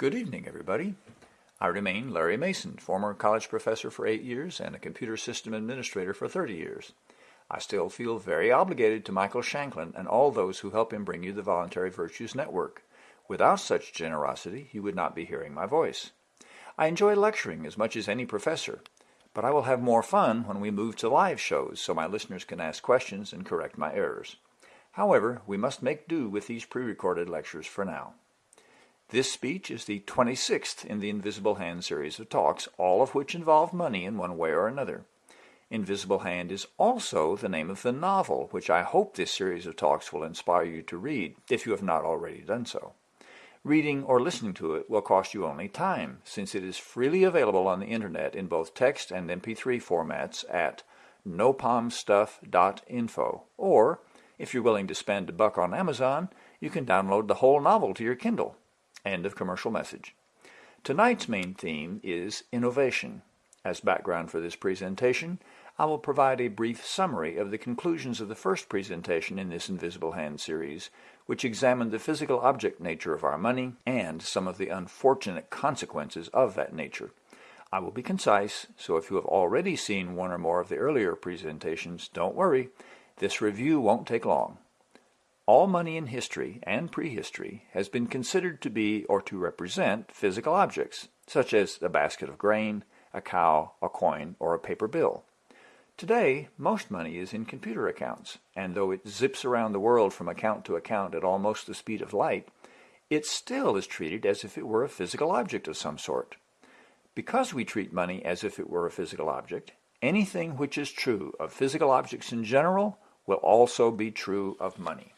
Good evening, everybody. I remain Larry Mason, former college professor for eight years and a computer system administrator for 30 years. I still feel very obligated to Michael Shanklin and all those who help him bring you the Voluntary Virtues Network. Without such generosity, you would not be hearing my voice. I enjoy lecturing as much as any professor, but I will have more fun when we move to live shows so my listeners can ask questions and correct my errors. However, we must make do with these pre-recorded lectures for now. This speech is the 26th in the Invisible Hand series of talks, all of which involve money in one way or another. Invisible Hand is also the name of the novel, which I hope this series of talks will inspire you to read, if you have not already done so. Reading or listening to it will cost you only time, since it is freely available on the internet in both text and MP3 formats at nopomstuff.info. Or, if you're willing to spend a buck on Amazon, you can download the whole novel to your Kindle. End of commercial message. Tonight's main theme is innovation. As background for this presentation, I will provide a brief summary of the conclusions of the first presentation in this Invisible Hand series, which examined the physical object nature of our money and some of the unfortunate consequences of that nature. I will be concise, so if you have already seen one or more of the earlier presentations, don't worry, this review won't take long. All money in history and prehistory has been considered to be or to represent physical objects, such as a basket of grain, a cow, a coin, or a paper bill. Today, most money is in computer accounts, and though it zips around the world from account to account at almost the speed of light, it still is treated as if it were a physical object of some sort. Because we treat money as if it were a physical object, anything which is true of physical objects in general will also be true of money.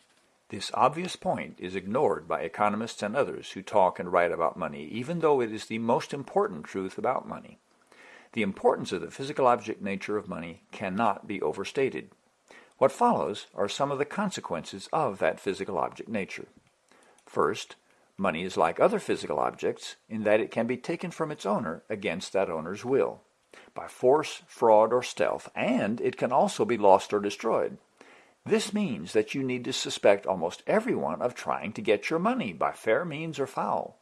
This obvious point is ignored by economists and others who talk and write about money, even though it is the most important truth about money. The importance of the physical object nature of money cannot be overstated. What follows are some of the consequences of that physical object nature. First, money is like other physical objects in that it can be taken from its owner against that owner's will, by force, fraud, or stealth, and it can also be lost or destroyed. This means that you need to suspect almost everyone of trying to get your money by fair means or foul.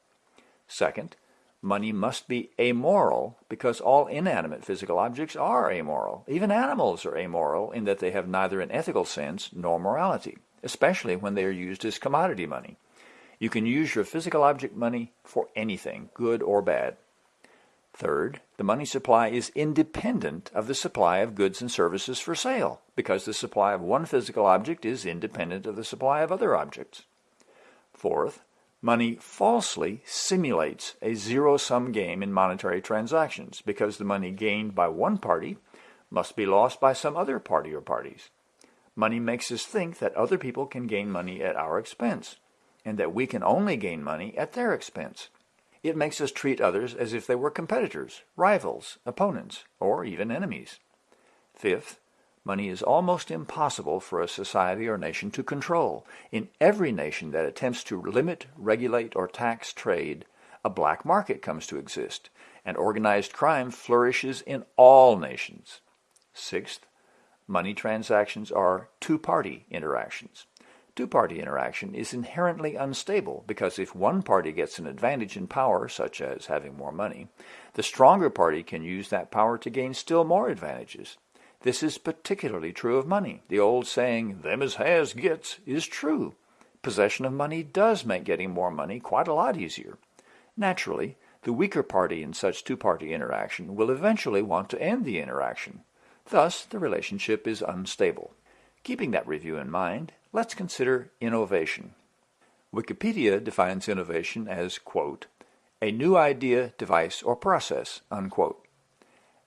Second, money must be amoral because all inanimate physical objects are amoral. Even animals are amoral in that they have neither an ethical sense nor morality, especially when they are used as commodity money. You can use your physical object money for anything, good or bad. Third, the money supply is independent of the supply of goods and services for sale, because the supply of one physical object is independent of the supply of other objects. Fourth, money falsely simulates a zero-sum game in monetary transactions, because the money gained by one party must be lost by some other party or parties. Money makes us think that other people can gain money at our expense, and that we can only gain money at their expense. It makes us treat others as if they were competitors, rivals, opponents, or even enemies. Fifth, money is almost impossible for a society or nation to control. In every nation that attempts to limit, regulate, or tax trade, a black market comes to exist, and organized crime flourishes in all nations. Sixth, money transactions are two-party interactions. Two-party interaction is inherently unstable because if one party gets an advantage in power, such as having more money, the stronger party can use that power to gain still more advantages. This is particularly true of money. The old saying, them as has gets, is true. Possession of money does make getting more money quite a lot easier. Naturally, the weaker party in such two-party interaction will eventually want to end the interaction. Thus, the relationship is unstable. Keeping that review in mind, let's consider innovation. Wikipedia defines innovation as, quote, a new idea, device, or process, unquote.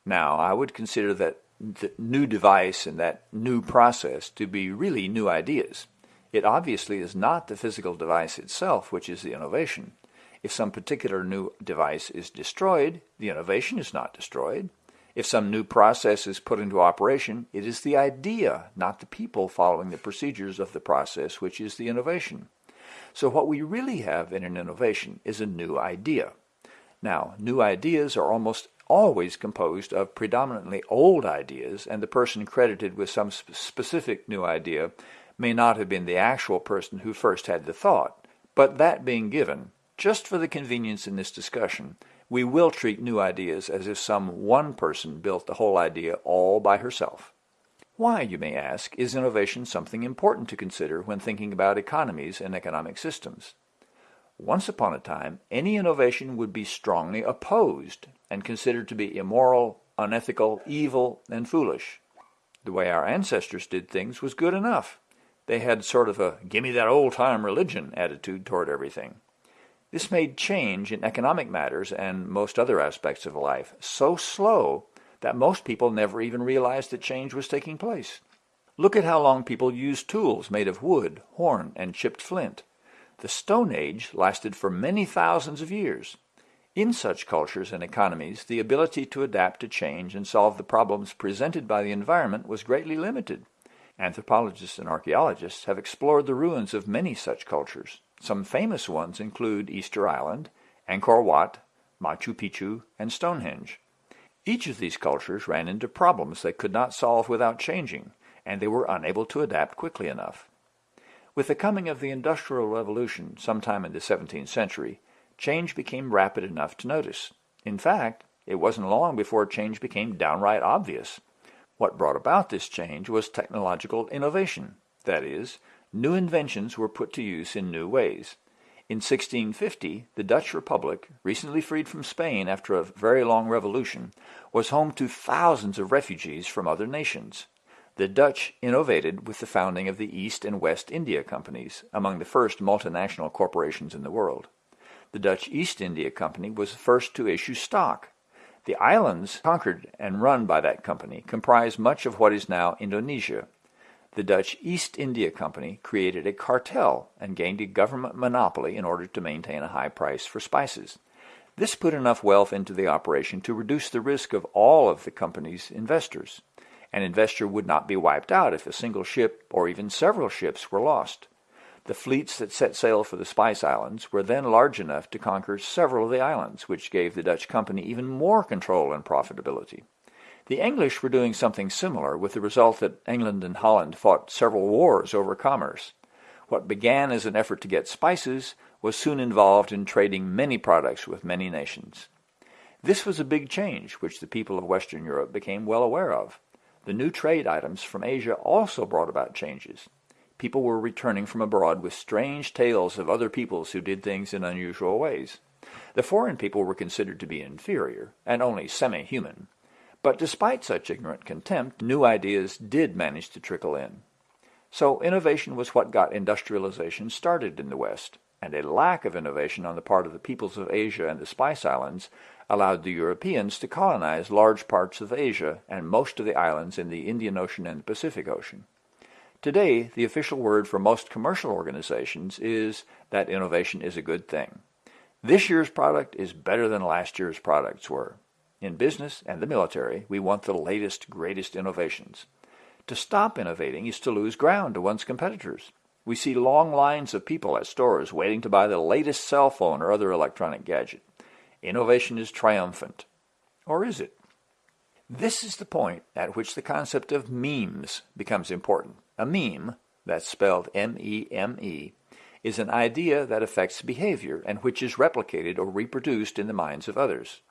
Now, I would consider that the new device and that new process to be really new ideas. It obviously is not the physical device itself which is the innovation. If some particular new device is destroyed, the innovation is not destroyed. If some new process is put into operation, it is the idea, not the people following the procedures of the process, which is the innovation. So what we really have in an innovation is a new idea. Now, new ideas are almost always composed of predominantly old ideas, and the person credited with some sp specific new idea may not have been the actual person who first had the thought. But that being given, Just for the convenience in this discussion, we will treat new ideas as if some one person built the whole idea all by herself. Why, you may ask, is innovation something important to consider when thinking about economies and economic systems? Once upon a time, any innovation would be strongly opposed and considered to be immoral, unethical, evil, and foolish. The way our ancestors did things was good enough. They had sort of a gimme that old-time religion attitude toward everything. This made change in economic matters and most other aspects of life so slow that most people never even realized that change was taking place. Look at how long people used tools made of wood, horn, and chipped flint. The Stone Age lasted for many thousands of years. In such cultures and economies, the ability to adapt to change and solve the problems presented by the environment was greatly limited. Anthropologists and archaeologists have explored the ruins of many such cultures. Some famous ones include Easter Island, Angkor Wat, Machu Picchu, and Stonehenge. Each of these cultures ran into problems they could not solve without changing, and they were unable to adapt quickly enough. With the coming of the Industrial Revolution sometime in the 17th century, change became rapid enough to notice. In fact, it wasn't long before change became downright obvious. What brought about this change was technological innovation, that is, new inventions were put to use in new ways. In 1650, the Dutch Republic, recently freed from Spain after a very long revolution, was home to thousands of refugees from other nations. The Dutch innovated with the founding of the East and West India Companies, among the first multinational corporations in the world. The Dutch East India Company was the first to issue stock. The islands conquered and run by that company comprise much of what is now Indonesia, the Dutch East India Company created a cartel and gained a government monopoly in order to maintain a high price for spices. This put enough wealth into the operation to reduce the risk of all of the company's investors. An investor would not be wiped out if a single ship or even several ships were lost. The fleets that set sail for the Spice Islands were then large enough to conquer several of the islands, which gave the Dutch company even more control and profitability. The English were doing something similar, with the result that England and Holland fought several wars over commerce. What began as an effort to get spices was soon involved in trading many products with many nations. This was a big change which the people of Western Europe became well aware of. The new trade items from Asia also brought about changes. People were returning from abroad with strange tales of other peoples who did things in unusual ways. The foreign people were considered to be inferior and only semi-human, but despite such ignorant contempt, new ideas did manage to trickle in. So innovation was what got industrialization started in the West, and a lack of innovation on the part of the peoples of Asia and the Spice Islands allowed the Europeans to colonize large parts of Asia and most of the islands in the Indian Ocean and the Pacific Ocean. Today, the official word for most commercial organizations is that innovation is a good thing. This year's product is better than last year's products were. In business and the military, we want the latest, greatest innovations. To stop innovating is to lose ground to one's competitors. We see long lines of people at stores waiting to buy the latest cell phone or other electronic gadget. Innovation is triumphant. Or is it? This is the point at which the concept of memes becomes important. A meme, that's spelled M-E-M-E, -E, is an idea that affects behavior and which is replicated or reproduced in the minds of others.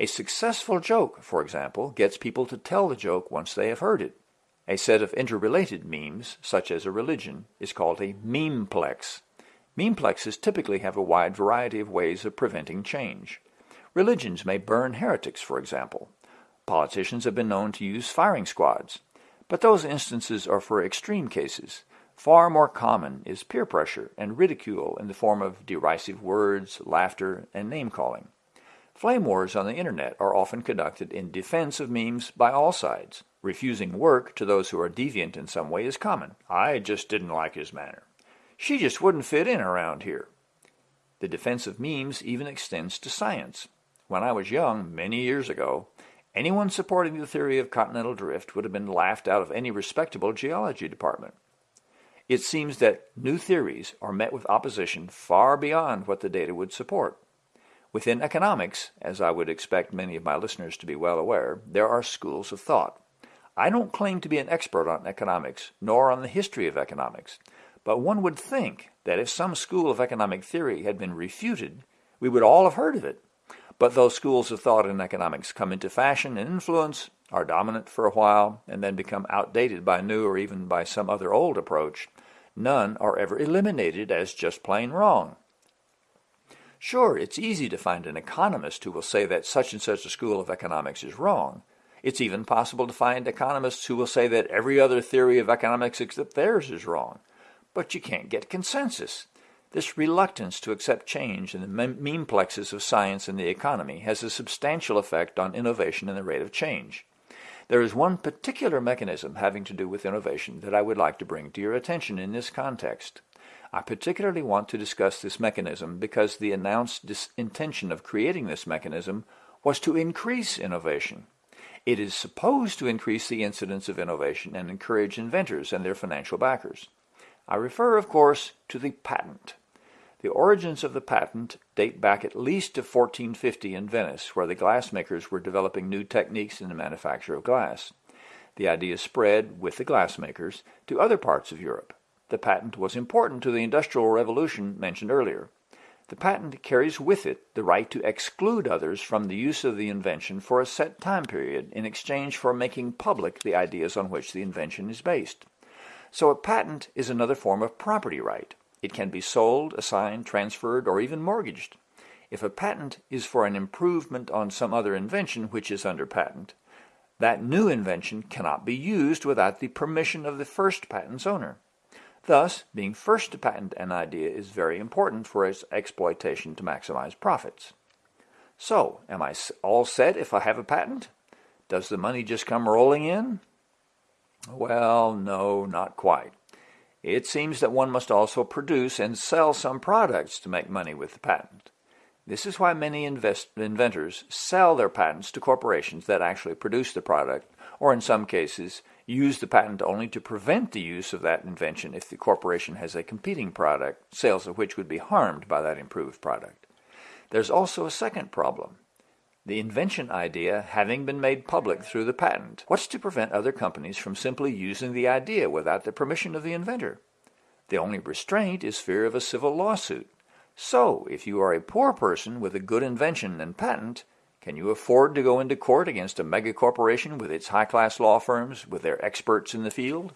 A successful joke, for example, gets people to tell the joke once they have heard it. A set of interrelated memes, such as a religion, is called a memeplex. Memeplexes typically have a wide variety of ways of preventing change. Religions may burn heretics, for example. Politicians have been known to use firing squads. But those instances are for extreme cases. Far more common is peer pressure and ridicule in the form of derisive words, laughter, and name-calling. Flame wars on the internet are often conducted in defense of memes by all sides. Refusing work to those who are deviant in some way is common. I just didn't like his manner. She just wouldn't fit in around here. The defense of memes even extends to science. When I was young, many years ago, anyone supporting the theory of continental drift would have been laughed out of any respectable geology department. It seems that new theories are met with opposition far beyond what the data would support. Within economics, as I would expect many of my listeners to be well aware, there are schools of thought. I don't claim to be an expert on economics, nor on the history of economics, But one would think that if some school of economic theory had been refuted, we would all have heard of it. But those schools of thought in economics come into fashion and influence, are dominant for a while, and then become outdated by new or even by some other old approach, none are ever eliminated as just plain wrong. Sure, it's easy to find an economist who will say that such and such a school of economics is wrong. It's even possible to find economists who will say that every other theory of economics except theirs is wrong. But you can't get consensus. This reluctance to accept change in the memeplexes of science and the economy has a substantial effect on innovation and the rate of change. There is one particular mechanism having to do with innovation that I would like to bring to your attention in this context. I particularly want to discuss this mechanism because the announced intention of creating this mechanism was to increase innovation. It is supposed to increase the incidence of innovation and encourage inventors and their financial backers. I refer, of course, to the patent. The origins of the patent date back at least to 1450 in Venice, where the glassmakers were developing new techniques in the manufacture of glass. The idea spread, with the glassmakers, to other parts of Europe. The patent was important to the Industrial Revolution mentioned earlier. The patent carries with it the right to exclude others from the use of the invention for a set time period in exchange for making public the ideas on which the invention is based. So a patent is another form of property right. It can be sold, assigned, transferred, or even mortgaged. If a patent is for an improvement on some other invention which is under patent, that new invention cannot be used without the permission of the first patent's owner. Thus, being first to patent an idea is very important for its exploitation to maximize profits. So, am I all set if I have a patent? Does the money just come rolling in? Well, no, not quite. It seems that one must also produce and sell some products to make money with the patent. This is why many inventors sell their patents to corporations that actually produce the product, or in some cases, use the patent only to prevent the use of that invention if the corporation has a competing product, sales of which would be harmed by that improved product. There's also a second problem the invention idea having been made public through the patent. What's to prevent other companies from simply using the idea without the permission of the inventor? The only restraint is fear of a civil lawsuit. So, if you are a poor person with a good invention and patent, can you afford to go into court against a megacorporation with its high-class law firms, with their experts in the field?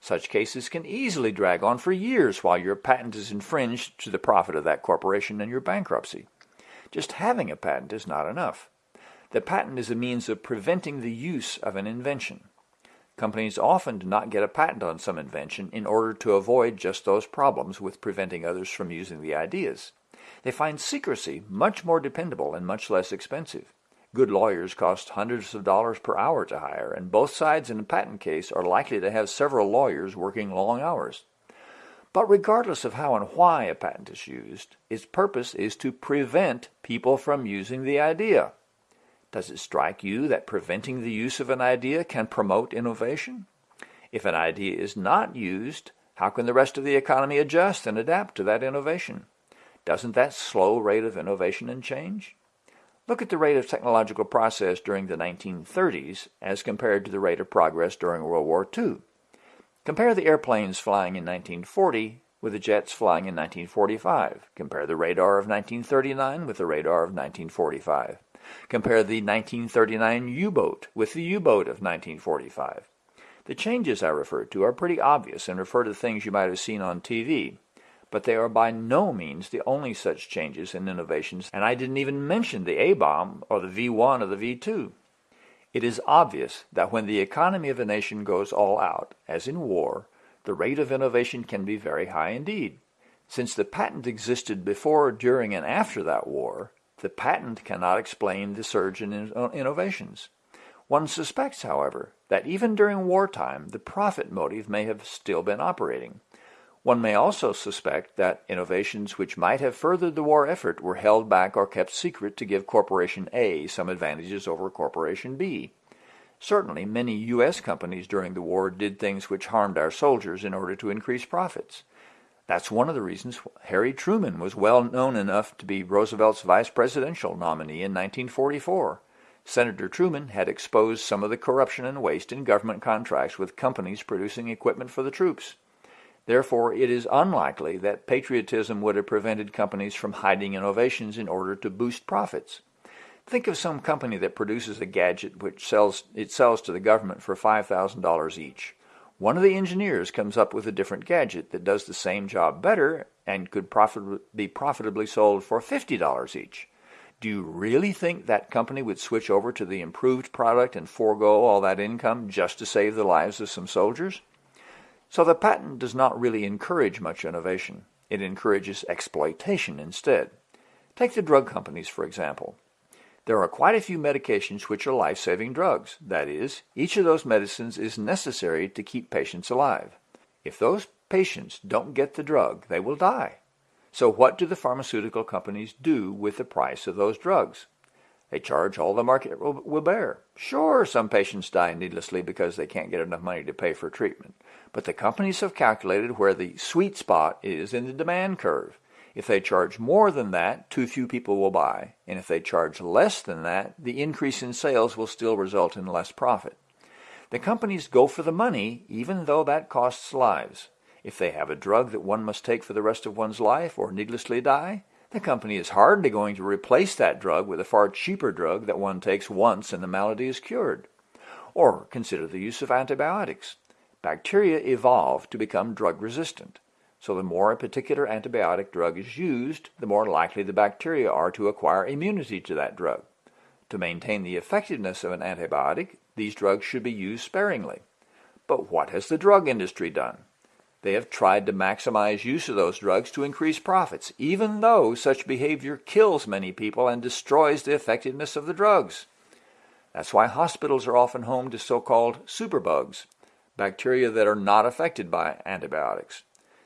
Such cases can easily drag on for years while your patent is infringed to the profit of that corporation and your bankruptcy. Just having a patent is not enough. The patent is a means of preventing the use of an invention. Companies often do not get a patent on some invention in order to avoid just those problems with preventing others from using the ideas. They find secrecy much more dependable and much less expensive. Good lawyers cost hundreds of dollars per hour to hire, and both sides in a patent case are likely to have several lawyers working long hours. But regardless of how and why a patent is used, its purpose is to prevent people from using the idea. Does it strike you that preventing the use of an idea can promote innovation? If an idea is not used, how can the rest of the economy adjust and adapt to that innovation? Doesn't that slow rate of innovation and change? Look at the rate of technological process during the 1930s as compared to the rate of progress during World War II. Compare the airplanes flying in 1940 with the jets flying in 1945. Compare the radar of 1939 with the radar of 1945. Compare the 1939 U-boat with the U-boat of 1945. The changes I refer to are pretty obvious and refer to things you might have seen on TV, but they are by no means the only such changes and innovations, and I didn't even mention the A-bomb or the V-1 or the V-2. It is obvious that when the economy of a nation goes all out, as in war, the rate of innovation can be very high indeed. Since the patent existed before, during, and after that war, the patent cannot explain the surge in uh, innovations. One suspects, however, that even during wartime, the profit motive may have still been operating. One may also suspect that innovations which might have furthered the war effort were held back or kept secret to give Corporation A some advantages over Corporation B. Certainly, many U.S. companies during the war did things which harmed our soldiers in order to increase profits. That's one of the reasons Harry Truman was well known enough to be Roosevelt's vice presidential nominee in 1944. Senator Truman had exposed some of the corruption and waste in government contracts with companies producing equipment for the troops. Therefore, it is unlikely that patriotism would have prevented companies from hiding innovations in order to boost profits. Think of some company that produces a gadget which sells it sells to the government for $5,000 each. One of the engineers comes up with a different gadget that does the same job better and could profit, be profitably sold for $50 each. Do you really think that company would switch over to the improved product and forego all that income just to save the lives of some soldiers? So the patent does not really encourage much innovation. It encourages exploitation instead. Take the drug companies, for example. There are quite a few medications which are life-saving drugs. That is, each of those medicines is necessary to keep patients alive. If those patients don't get the drug, they will die. So what do the pharmaceutical companies do with the price of those drugs? They charge all the market will, will bear. Sure, some patients die needlessly because they can't get enough money to pay for treatment. But the companies have calculated where the sweet spot is in the demand curve. If they charge more than that, too few people will buy. And if they charge less than that, the increase in sales will still result in less profit. The companies go for the money, even though that costs lives. If they have a drug that one must take for the rest of one's life or needlessly die, the company is hardly going to replace that drug with a far cheaper drug that one takes once and the malady is cured. Or consider the use of antibiotics. Bacteria evolve to become drug resistant. So the more a particular antibiotic drug is used, the more likely the bacteria are to acquire immunity to that drug. To maintain the effectiveness of an antibiotic, these drugs should be used sparingly. But what has the drug industry done? They have tried to maximize use of those drugs to increase profits, even though such behavior kills many people and destroys the effectiveness of the drugs. That's why hospitals are often home to so-called superbugs, bacteria that are not affected by antibiotics.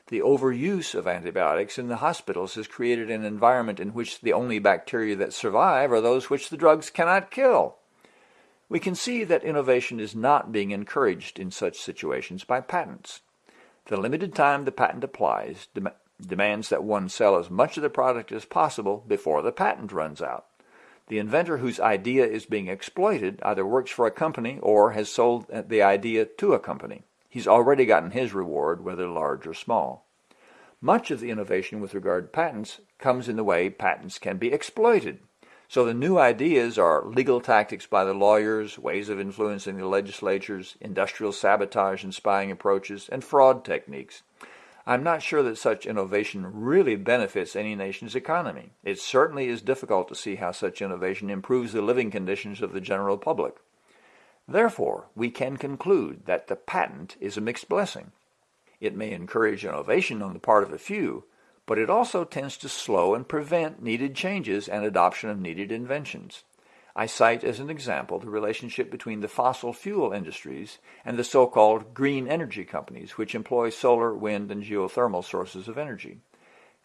The overuse of antibiotics in the hospitals has created an environment in which the only bacteria that survive are those which the drugs cannot kill. We can see that innovation is not being encouraged in such situations by patents. The limited time the patent applies dem demands that one sell as much of the product as possible before the patent runs out. The inventor whose idea is being exploited either works for a company or has sold uh, the idea to a company. He's already gotten his reward, whether large or small. Much of the innovation with regard to patents comes in the way patents can be exploited. So the new ideas are legal tactics by the lawyers, ways of influencing the legislatures, industrial sabotage and spying approaches, and fraud techniques. I'm not sure that such innovation really benefits any nation's economy. It certainly is difficult to see how such innovation improves the living conditions of the general public. Therefore, we can conclude that the patent is a mixed blessing. It may encourage innovation on the part of a few, but it also tends to slow and prevent needed changes and adoption of needed inventions. I cite as an example the relationship between the fossil fuel industries and the so-called green energy companies, which employ solar, wind, and geothermal sources of energy.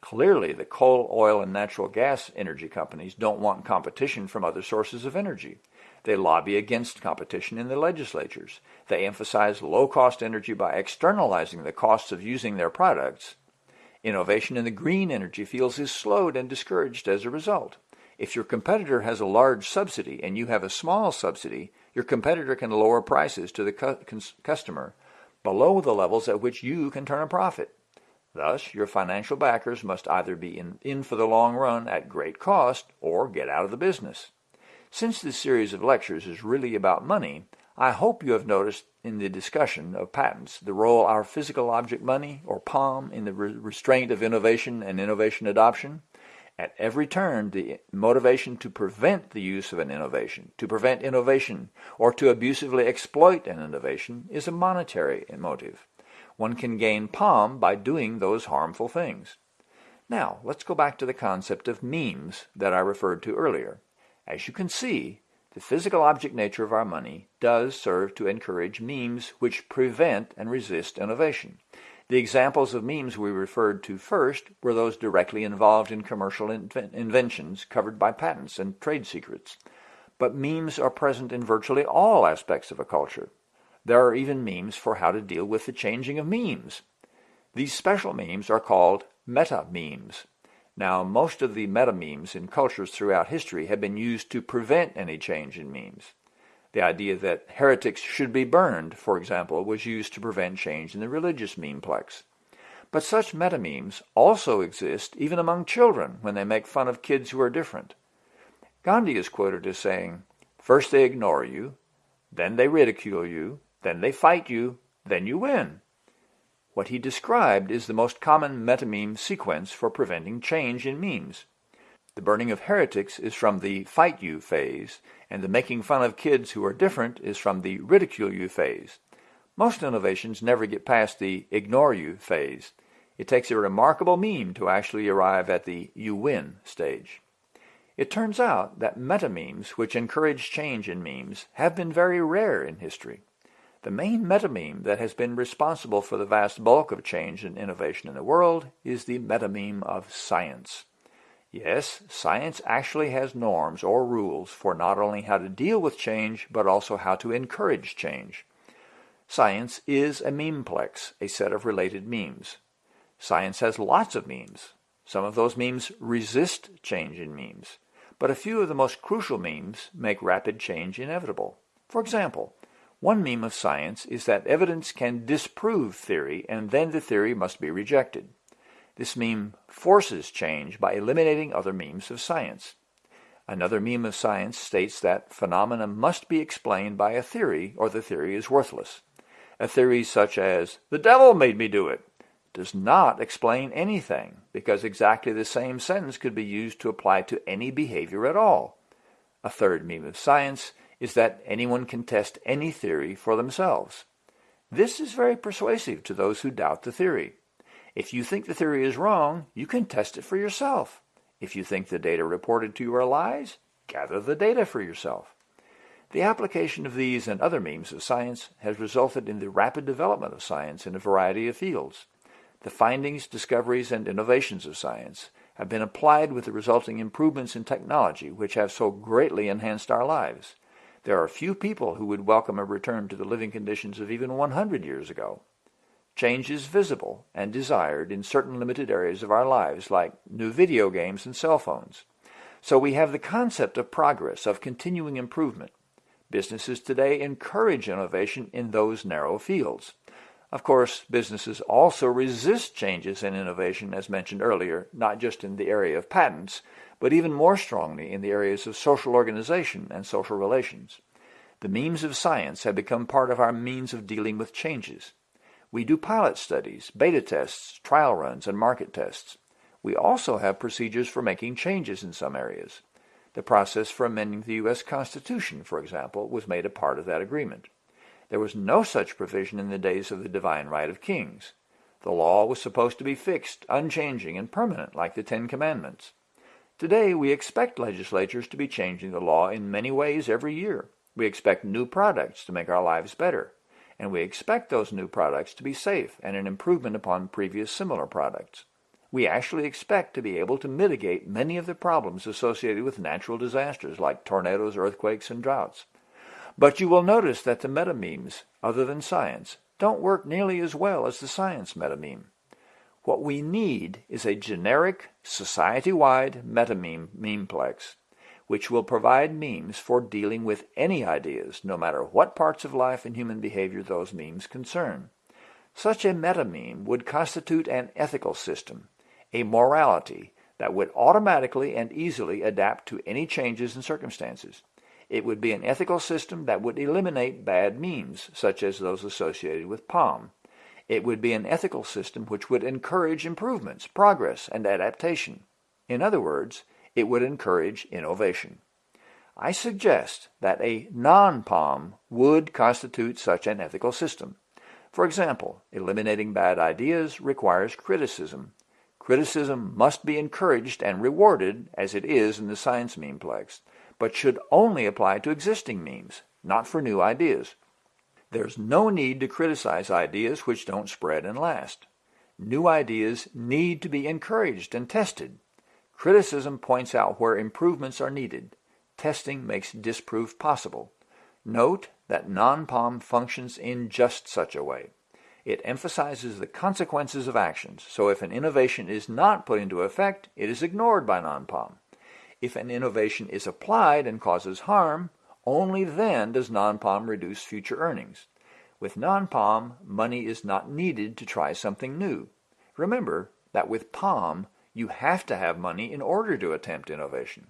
Clearly, the coal, oil, and natural gas energy companies don't want competition from other sources of energy. They lobby against competition in the legislatures. They emphasize low-cost energy by externalizing the costs of using their products Innovation in the green energy fields is slowed and discouraged as a result. If your competitor has a large subsidy and you have a small subsidy, your competitor can lower prices to the cu customer below the levels at which you can turn a profit. Thus, your financial backers must either be in, in for the long run at great cost or get out of the business. Since this series of lectures is really about money, I hope you have noticed in the discussion of patents the role our physical object money, or POM, in the re restraint of innovation and innovation adoption. At every turn, the motivation to prevent the use of an innovation, to prevent innovation, or to abusively exploit an innovation is a monetary motive. One can gain POM by doing those harmful things. Now, let's go back to the concept of memes that I referred to earlier. As you can see, the physical object nature of our money does serve to encourage memes which prevent and resist innovation. The examples of memes we referred to first were those directly involved in commercial inventions covered by patents and trade secrets. But memes are present in virtually all aspects of a culture. There are even memes for how to deal with the changing of memes. These special memes are called meta-memes. Now, most of the meta-memes in cultures throughout history have been used to prevent any change in memes. The idea that heretics should be burned, for example, was used to prevent change in the religious memeplex. But such metamemes also exist even among children when they make fun of kids who are different. Gandhi is quoted as saying, First they ignore you, then they ridicule you, then they fight you, then you win. What he described is the most common metameme sequence for preventing change in memes. The burning of heretics is from the fight you phase, and the making fun of kids who are different is from the ridicule you phase. Most innovations never get past the ignore you phase. It takes a remarkable meme to actually arrive at the you win stage. It turns out that metamemes, which encourage change in memes, have been very rare in history. The main metameme that has been responsible for the vast bulk of change and innovation in the world is the metameme of science. Yes, science actually has norms or rules for not only how to deal with change, but also how to encourage change. Science is a memeplex, a set of related memes. Science has lots of memes. Some of those memes resist change in memes, but a few of the most crucial memes make rapid change inevitable. For example, one meme of science is that evidence can disprove theory and then the theory must be rejected. This meme forces change by eliminating other memes of science. Another meme of science states that phenomena must be explained by a theory or the theory is worthless. A theory such as, the devil made me do it, does not explain anything because exactly the same sentence could be used to apply to any behavior at all. A third meme of science is that anyone can test any theory for themselves. This is very persuasive to those who doubt the theory. If you think the theory is wrong, you can test it for yourself. If you think the data reported to you are lies, gather the data for yourself. The application of these and other memes of science has resulted in the rapid development of science in a variety of fields. The findings, discoveries, and innovations of science have been applied with the resulting improvements in technology which have so greatly enhanced our lives. There are few people who would welcome a return to the living conditions of even 100 years ago. Change is visible and desired in certain limited areas of our lives like new video games and cell phones. So we have the concept of progress, of continuing improvement. Businesses today encourage innovation in those narrow fields. Of course, businesses also resist changes and innovation, as mentioned earlier, not just in the area of patents, but even more strongly in the areas of social organization and social relations. The memes of science have become part of our means of dealing with changes. We do pilot studies, beta tests, trial runs, and market tests. We also have procedures for making changes in some areas. The process for amending the U.S. Constitution, for example, was made a part of that agreement. There was no such provision in the days of the divine right of kings. The law was supposed to be fixed, unchanging, and permanent like the Ten Commandments. Today we expect legislatures to be changing the law in many ways every year. We expect new products to make our lives better, and we expect those new products to be safe and an improvement upon previous similar products we actually expect to be able to mitigate many of the problems associated with natural disasters like tornadoes, earthquakes, and droughts. But you will notice that the metamemes, other than science, don't work nearly as well as the science metameme. What we need is a generic, society-wide metameme memeplex, which will provide memes for dealing with any ideas, no matter what parts of life and human behavior those memes concern. Such a metameme would constitute an ethical system, a morality that would automatically and easily adapt to any changes in circumstances. It would be an ethical system that would eliminate bad memes, such as those associated with POM. It would be an ethical system which would encourage improvements, progress, and adaptation. In other words, it would encourage innovation. I suggest that a non-POM would constitute such an ethical system. For example, eliminating bad ideas requires criticism, Criticism must be encouraged and rewarded, as it is in the science memeplex, but should only apply to existing memes, not for new ideas. There's no need to criticize ideas which don't spread and last. New ideas need to be encouraged and tested. Criticism points out where improvements are needed. Testing makes disproof possible. Note that non-POM functions in just such a way. It emphasizes the consequences of actions, so if an innovation is not put into effect, it is ignored by non-POM. If an innovation is applied and causes harm, only then does non-POM reduce future earnings. With non-POM, money is not needed to try something new. Remember that with POM, you have to have money in order to attempt innovation.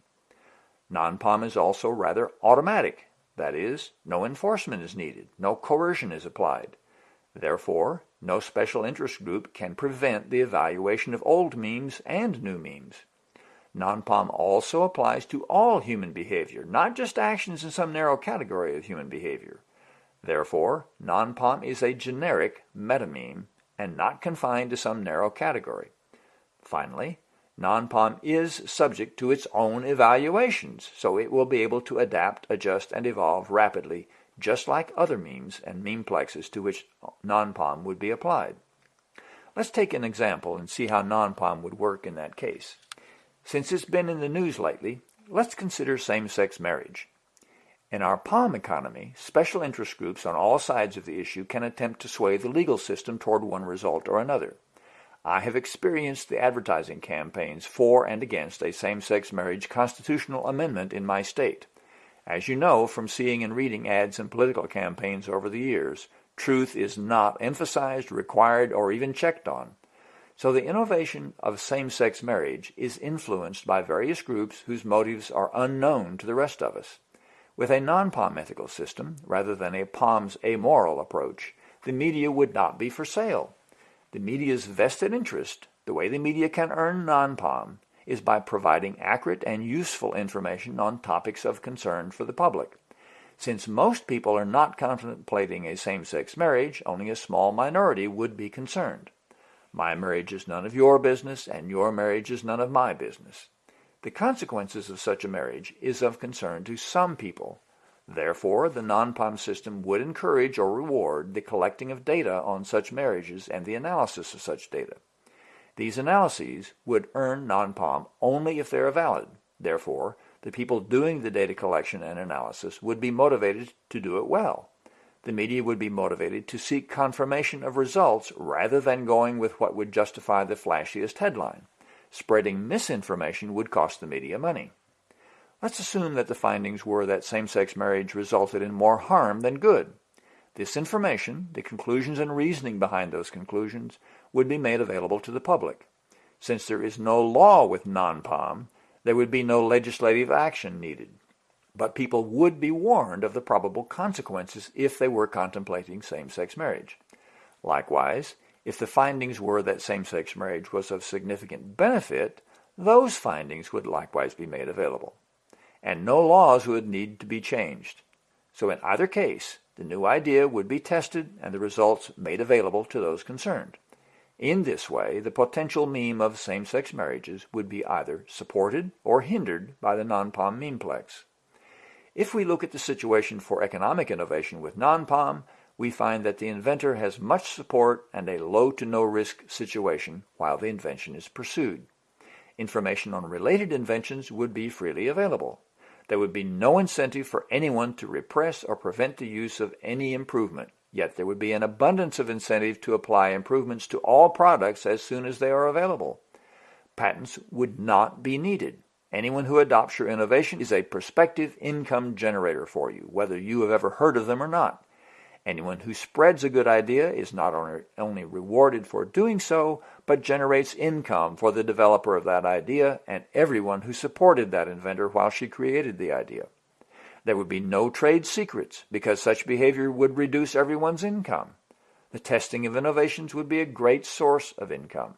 Non-POM is also rather automatic. That is, no enforcement is needed, no coercion is applied. Therefore, no special interest group can prevent the evaluation of old memes and new memes. Non-POM also applies to all human behavior, not just actions in some narrow category of human behavior. Therefore, non-POM is a generic meta-meme and not confined to some narrow category. Finally, non-POM is subject to its own evaluations, so it will be able to adapt, adjust, and evolve rapidly, just like other memes and memeplexes to which non-POM would be applied. Let's take an example and see how non-POM would work in that case. Since it's been in the news lately, let's consider same-sex marriage. In our POM economy, special interest groups on all sides of the issue can attempt to sway the legal system toward one result or another. I have experienced the advertising campaigns for and against a same-sex marriage constitutional amendment in my state. As you know from seeing and reading ads and political campaigns over the years, truth is not emphasized, required, or even checked on. So the innovation of same-sex marriage is influenced by various groups whose motives are unknown to the rest of us. With a non-POM ethical system, rather than a POM's amoral approach, the media would not be for sale. The media's vested interest, the way the media can earn non-POM, is by providing accurate and useful information on topics of concern for the public. Since most people are not contemplating a same-sex marriage, only a small minority would be concerned. My marriage is none of your business, and your marriage is none of my business. The consequences of such a marriage is of concern to some people. Therefore, the non-POM system would encourage or reward the collecting of data on such marriages and the analysis of such data. These analyses would earn non-POM only if they are valid. Therefore, the people doing the data collection and analysis would be motivated to do it well. The media would be motivated to seek confirmation of results rather than going with what would justify the flashiest headline. Spreading misinformation would cost the media money. Let's assume that the findings were that same-sex marriage resulted in more harm than good. This information, the conclusions and reasoning behind those conclusions, would be made available to the public. Since there is no law with non-POM, there would be no legislative action needed. But people would be warned of the probable consequences if they were contemplating same-sex marriage. Likewise, if the findings were that same-sex marriage was of significant benefit, those findings would likewise be made available. And no laws would need to be changed. So in either case, the new idea would be tested and the results made available to those concerned. In this way, the potential meme of same-sex marriages would be either supported or hindered by the non-POM memeplex. If we look at the situation for economic innovation with non-POM, we find that the inventor has much support and a low to no risk situation while the invention is pursued. Information on related inventions would be freely available. There would be no incentive for anyone to repress or prevent the use of any improvement, yet there would be an abundance of incentive to apply improvements to all products as soon as they are available. Patents would not be needed. Anyone who adopts your innovation is a prospective income generator for you, whether you have ever heard of them or not. Anyone who spreads a good idea is not only rewarded for doing so, but generates income for the developer of that idea and everyone who supported that inventor while she created the idea. There would be no trade secrets because such behavior would reduce everyone's income. The testing of innovations would be a great source of income.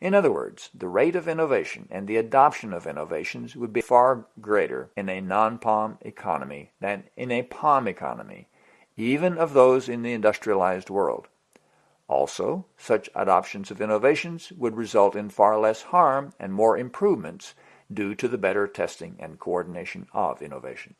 In other words, the rate of innovation and the adoption of innovations would be far greater in a non-POM economy than in a POM economy even of those in the industrialized world. Also, such adoptions of innovations would result in far less harm and more improvements due to the better testing and coordination of innovation.